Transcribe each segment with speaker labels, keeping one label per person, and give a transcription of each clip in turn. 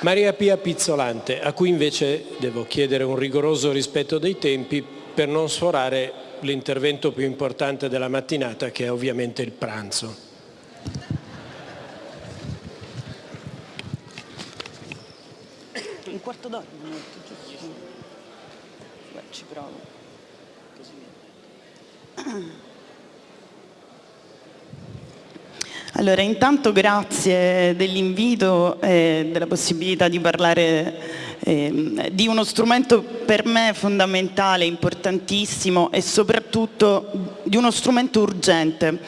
Speaker 1: Maria Pia Pizzolante, a cui invece devo chiedere un rigoroso rispetto dei tempi per non sforare l'intervento più importante della mattinata che è ovviamente il pranzo.
Speaker 2: Un quarto d'ora, ci provo. Allora, intanto grazie dell'invito e della possibilità di parlare eh, di uno strumento per me fondamentale, importantissimo e soprattutto di uno strumento urgente,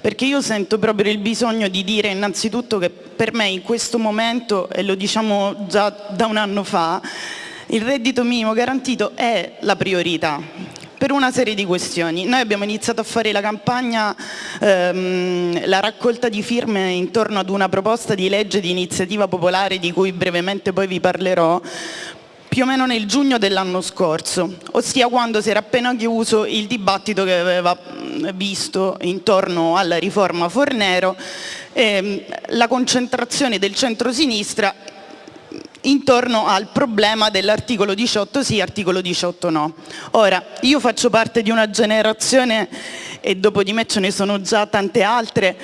Speaker 2: perché io sento proprio il bisogno di dire innanzitutto che per me in questo momento, e lo diciamo già da un anno fa, il reddito minimo garantito è la priorità per una serie di questioni. Noi abbiamo iniziato a fare la campagna, ehm, la raccolta di firme intorno ad una proposta di legge di iniziativa popolare di cui brevemente poi vi parlerò, più o meno nel giugno dell'anno scorso, ossia quando si era appena chiuso il dibattito che aveva visto intorno alla riforma Fornero, ehm, la concentrazione del centro-sinistra intorno al problema dell'articolo 18 sì, articolo 18 no. Ora, io faccio parte di una generazione, e dopo di me ce ne sono già tante altre,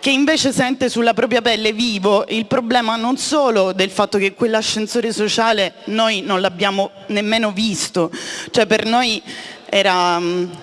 Speaker 2: che invece sente sulla propria pelle vivo il problema non solo del fatto che quell'ascensore sociale noi non l'abbiamo nemmeno visto, cioè per noi era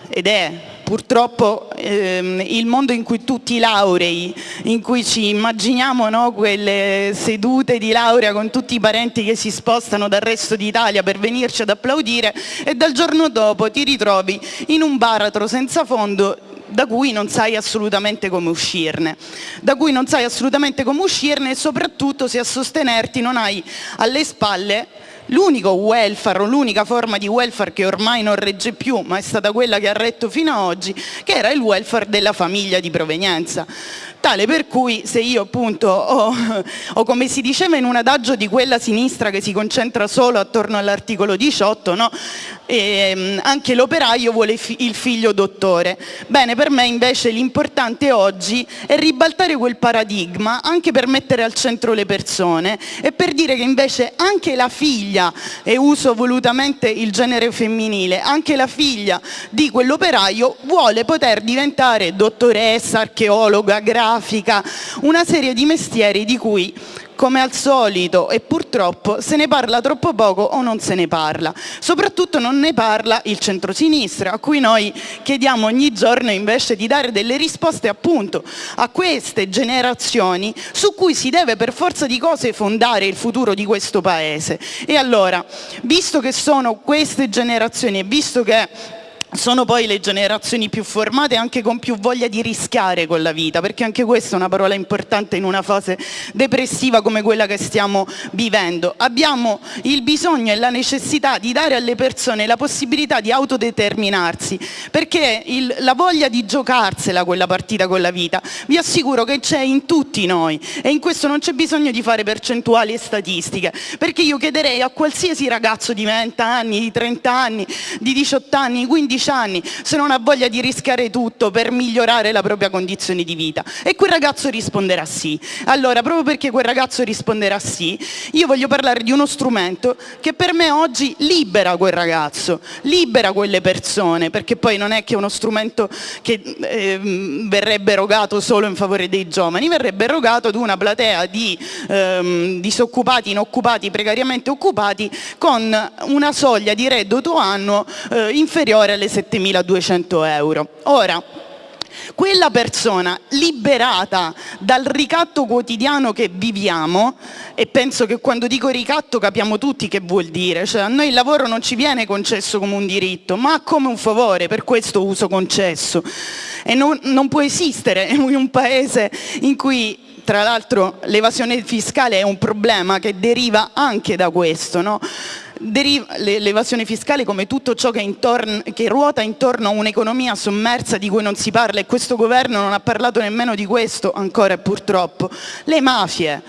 Speaker 2: ed è purtroppo ehm, il mondo in cui tutti i laurei, in cui ci immaginiamo no, quelle sedute di laurea con tutti i parenti che si spostano dal resto d'Italia per venirci ad applaudire e dal giorno dopo ti ritrovi in un baratro senza fondo da cui non sai assolutamente come uscirne, da cui non sai assolutamente come uscirne e soprattutto se a sostenerti non hai alle spalle l'unico welfare l'unica forma di welfare che ormai non regge più, ma è stata quella che ha retto fino ad oggi, che era il welfare della famiglia di provenienza tale per cui se io appunto ho, o come si diceva in un adagio di quella sinistra che si concentra solo attorno all'articolo 18, no? e, ehm, anche l'operaio vuole il figlio dottore. Bene, per me invece l'importante oggi è ribaltare quel paradigma anche per mettere al centro le persone e per dire che invece anche la figlia, e uso volutamente il genere femminile, anche la figlia di quell'operaio vuole poter diventare dottoressa, archeologa, grafica, una serie di mestieri di cui come al solito e purtroppo se ne parla troppo poco o non se ne parla. Soprattutto non ne parla il centrosinistra a cui noi chiediamo ogni giorno invece di dare delle risposte appunto a queste generazioni su cui si deve per forza di cose fondare il futuro di questo paese. E allora, visto che sono queste generazioni e visto che sono poi le generazioni più formate anche con più voglia di rischiare con la vita, perché anche questa è una parola importante in una fase depressiva come quella che stiamo vivendo. Abbiamo il bisogno e la necessità di dare alle persone la possibilità di autodeterminarsi, perché il, la voglia di giocarsela quella partita con la vita, vi assicuro che c'è in tutti noi e in questo non c'è bisogno di fare percentuali e statistiche, perché io chiederei a qualsiasi ragazzo di 20 anni, di 30 anni, di 18 anni, 15 15 anni se non ha voglia di rischiare tutto per migliorare la propria condizione di vita? E quel ragazzo risponderà sì. Allora, proprio perché quel ragazzo risponderà sì, io voglio parlare di uno strumento che per me oggi libera quel ragazzo, libera quelle persone, perché poi non è che uno strumento che eh, verrebbe erogato solo in favore dei giovani, verrebbe erogato ad una platea di ehm, disoccupati, inoccupati, precariamente occupati con una soglia di reddito annuo eh, inferiore alle 7.200 euro. Ora, quella persona liberata dal ricatto quotidiano che viviamo, e penso che quando dico ricatto capiamo tutti che vuol dire, cioè a noi il lavoro non ci viene concesso come un diritto, ma come un favore, per questo uso concesso. E non, non può esistere in un paese in cui tra l'altro l'evasione fiscale è un problema che deriva anche da questo, no? L'evasione fiscale come tutto ciò che, intorno, che ruota intorno a un'economia sommersa di cui non si parla e questo governo non ha parlato nemmeno di questo ancora purtroppo, le mafie.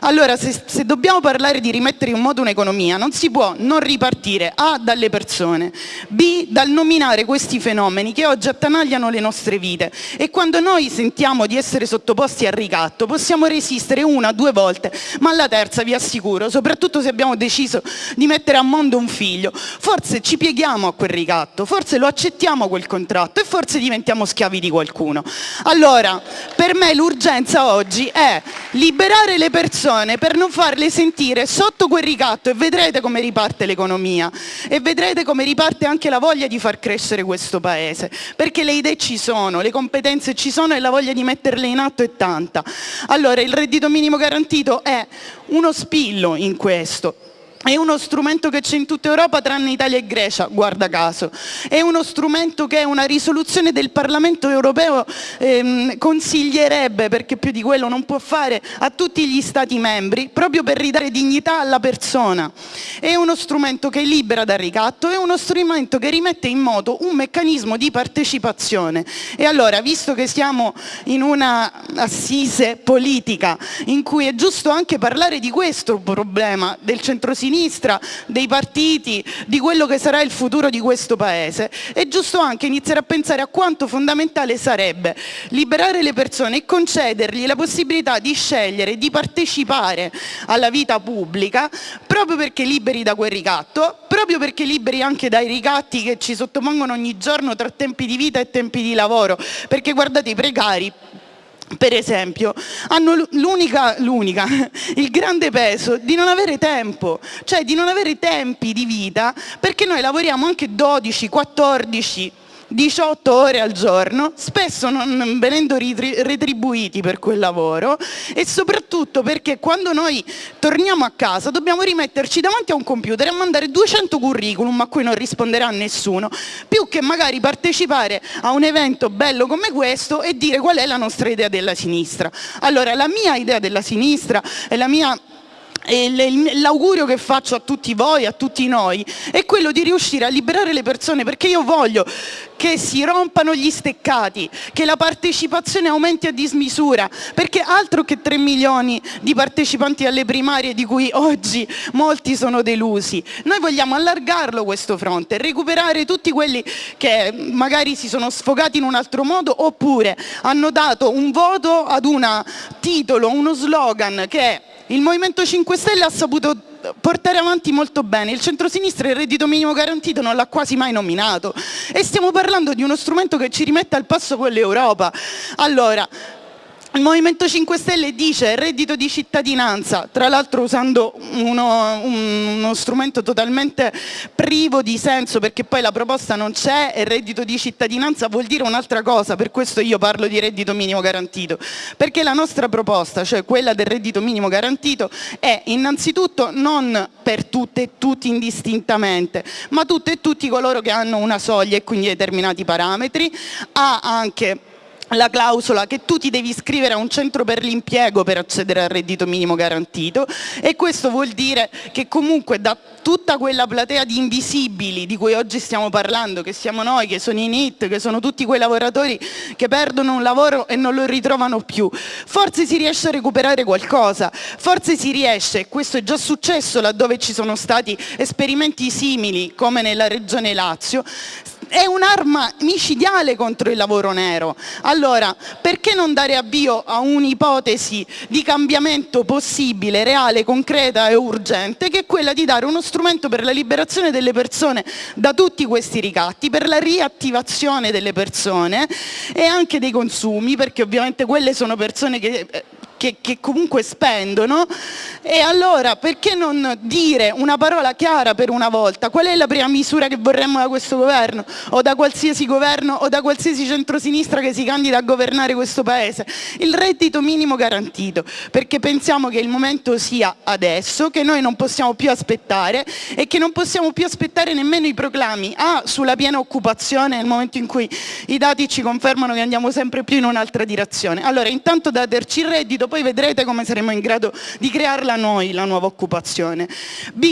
Speaker 2: Allora se, se dobbiamo parlare di rimettere in moto un'economia non si può non ripartire A dalle persone, B dal nominare questi fenomeni che oggi attanagliano le nostre vite e quando noi sentiamo di essere sottoposti al ricatto possiamo resistere una, due volte, ma alla terza vi assicuro, soprattutto se abbiamo deciso di mettere a mondo un figlio, forse ci pieghiamo a quel ricatto, forse lo accettiamo quel contratto e forse diventiamo schiavi di qualcuno. Allora, per me l'urgenza oggi è liberare le persone per non farle sentire sotto quel ricatto e vedrete come riparte l'economia e vedrete come riparte anche la voglia di far crescere questo paese, perché le idee ci sono, le competenze ci sono e la voglia di metterle in atto è tanta. Allora, il reddito minimo garantito è uno spillo in questo. È uno strumento che c'è in tutta Europa tranne Italia e Grecia, guarda caso. È uno strumento che una risoluzione del Parlamento europeo ehm, consiglierebbe, perché più di quello non può fare, a tutti gli Stati membri, proprio per ridare dignità alla persona. È uno strumento che libera dal ricatto, è uno strumento che rimette in moto un meccanismo di partecipazione. E allora, visto che siamo in una assise politica in cui è giusto anche parlare di questo problema del centro-sinistra, sinistra, dei partiti, di quello che sarà il futuro di questo Paese, è giusto anche iniziare a pensare a quanto fondamentale sarebbe liberare le persone e concedergli la possibilità di scegliere, di partecipare alla vita pubblica, proprio perché liberi da quel ricatto, proprio perché liberi anche dai ricatti che ci sottopongono ogni giorno tra tempi di vita e tempi di lavoro, perché guardate i precari per esempio, hanno l'unica, il grande peso di non avere tempo, cioè di non avere tempi di vita perché noi lavoriamo anche 12, 14, 18 ore al giorno, spesso non venendo retribuiti per quel lavoro e soprattutto perché quando noi torniamo a casa dobbiamo rimetterci davanti a un computer e mandare 200 curriculum a cui non risponderà nessuno, più che magari partecipare a un evento bello come questo e dire qual è la nostra idea della sinistra. Allora la mia idea della sinistra e la mia l'augurio che faccio a tutti voi, a tutti noi, è quello di riuscire a liberare le persone perché io voglio che si rompano gli steccati, che la partecipazione aumenti a dismisura, perché altro che 3 milioni di partecipanti alle primarie di cui oggi molti sono delusi. Noi vogliamo allargarlo questo fronte, recuperare tutti quelli che magari si sono sfogati in un altro modo oppure hanno dato un voto ad un titolo, uno slogan che il Movimento 5 Stelle ha saputo portare avanti molto bene, il centrosinistra il reddito minimo garantito non l'ha quasi mai nominato e stiamo parlando di uno strumento che ci rimette al passo con l'Europa. Allora, il Movimento 5 Stelle dice reddito di cittadinanza, tra l'altro usando uno, uno, strumento totalmente privo di senso perché poi la proposta non c'è e reddito di cittadinanza vuol dire un'altra cosa, per questo io parlo di reddito minimo garantito, perché la nostra proposta, cioè quella del reddito minimo garantito, è innanzitutto non per tutte e tutti indistintamente, ma tutte e tutti coloro che hanno una soglia e quindi determinati parametri, ha anche la clausola che tu ti devi iscrivere a un centro per l'impiego per accedere al reddito minimo garantito e questo vuol dire che comunque da tutta quella platea di invisibili di cui oggi stiamo parlando, che siamo noi, che sono i NIT, che sono tutti quei lavoratori che perdono un lavoro e non lo ritrovano più, forse si riesce a recuperare qualcosa, forse si riesce, e questo è già successo laddove ci sono stati esperimenti simili come nella regione Lazio, è un'arma micidiale contro il lavoro nero. Allora, perché non dare avvio a un'ipotesi di cambiamento possibile, reale, concreta e urgente, che è quella di dare uno strumento per la liberazione delle persone da tutti questi ricatti, per la riattivazione delle persone e anche dei consumi, perché ovviamente quelle sono persone che eh, che, che, comunque spendono e allora perché non dire una parola chiara per una volta? Qual è la prima misura che vorremmo da questo governo o da qualsiasi governo o da qualsiasi centrosinistra che si candida a governare questo paese? Il reddito minimo garantito perché pensiamo che il momento sia adesso, che noi non possiamo più aspettare e che non possiamo più aspettare nemmeno i proclami A sulla piena occupazione nel momento in cui i dati ci confermano che andiamo sempre più in un'altra direzione. Allora intanto daterci il reddito, poi vedrete come saremo in grado di crearla noi la nuova occupazione. B,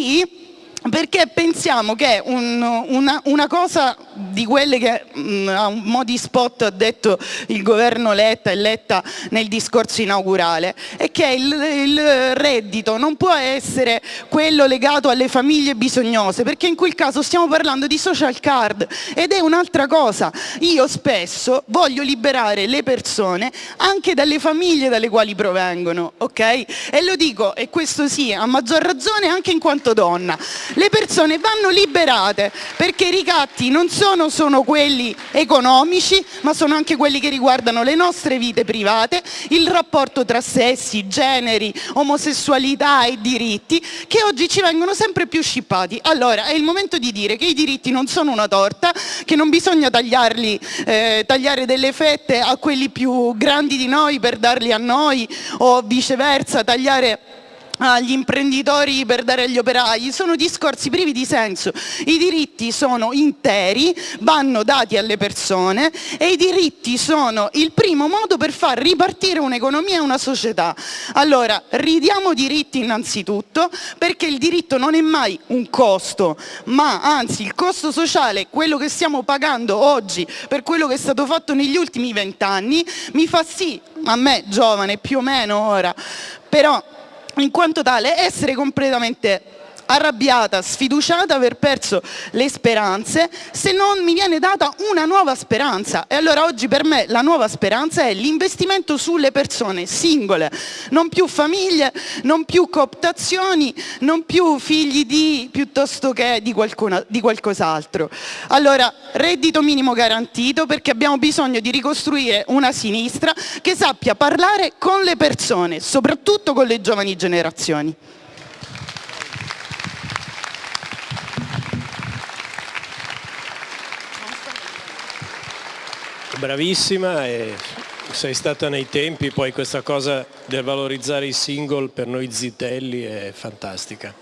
Speaker 2: perché pensiamo che un, una, una, cosa di quelle che mm, a un mo' di spot ha detto il governo Letta e Letta nel discorso inaugurale è che il, il reddito non può essere quello legato alle famiglie bisognose perché in quel caso stiamo parlando di social card ed è un'altra cosa. Io spesso voglio liberare le persone anche dalle famiglie dalle quali provengono ok? E lo dico e questo sì a maggior ragione anche in quanto donna le persone vanno liberate perché i ricatti non sono solo quelli economici ma sono anche quelli che riguardano le nostre vite private, il rapporto tra sessi, generi, omosessualità e diritti che oggi ci vengono sempre più scippati. Allora è il momento di dire che i diritti non sono una torta, che non bisogna tagliarli, eh, tagliare delle fette a quelli più grandi di noi per darli a noi o viceversa tagliare agli imprenditori per dare agli operai, sono discorsi privi di senso. I diritti sono interi, vanno dati alle persone e i diritti sono il primo modo per far ripartire un'economia e una società. Allora, ridiamo diritti innanzitutto perché il diritto non è mai un costo, ma anzi il costo sociale, quello che stiamo pagando oggi per quello che è stato fatto negli ultimi vent'anni, mi fa sì, a me giovane più o meno ora, però in quanto tale essere completamente arrabbiata, sfiduciata, aver perso le speranze, se non mi viene data una nuova speranza. E allora oggi per me la nuova speranza è l'investimento sulle persone singole, non più famiglie, non più cooptazioni, non più figli di piuttosto che di, di qualcos'altro. Allora, reddito minimo garantito perché abbiamo bisogno di ricostruire una sinistra che sappia parlare con le persone, soprattutto con le giovani generazioni.
Speaker 1: Bravissima e sei stata nei tempi, poi questa cosa del valorizzare i single per noi zitelli è fantastica.